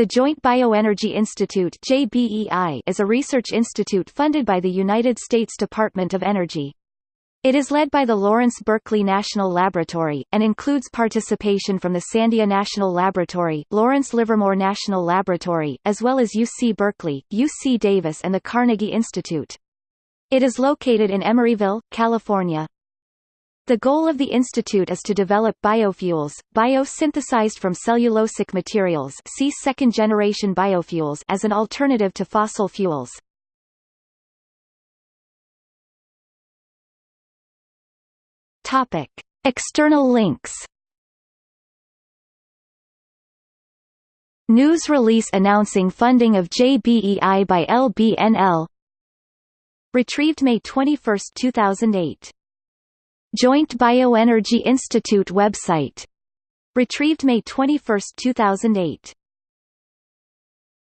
The Joint Bioenergy Institute JBEI is a research institute funded by the United States Department of Energy. It is led by the Lawrence Berkeley National Laboratory, and includes participation from the Sandia National Laboratory, Lawrence Livermore National Laboratory, as well as UC Berkeley, UC Davis and the Carnegie Institute. It is located in Emeryville, California. The goal of the institute is to develop biofuels, biosynthesized from cellulosic materials see second-generation biofuels as an alternative to fossil fuels. Topic. External links News release announcing funding of JBEI by LBNL Retrieved May 21, 2008 Joint Bioenergy Institute website. Retrieved May 21, 2008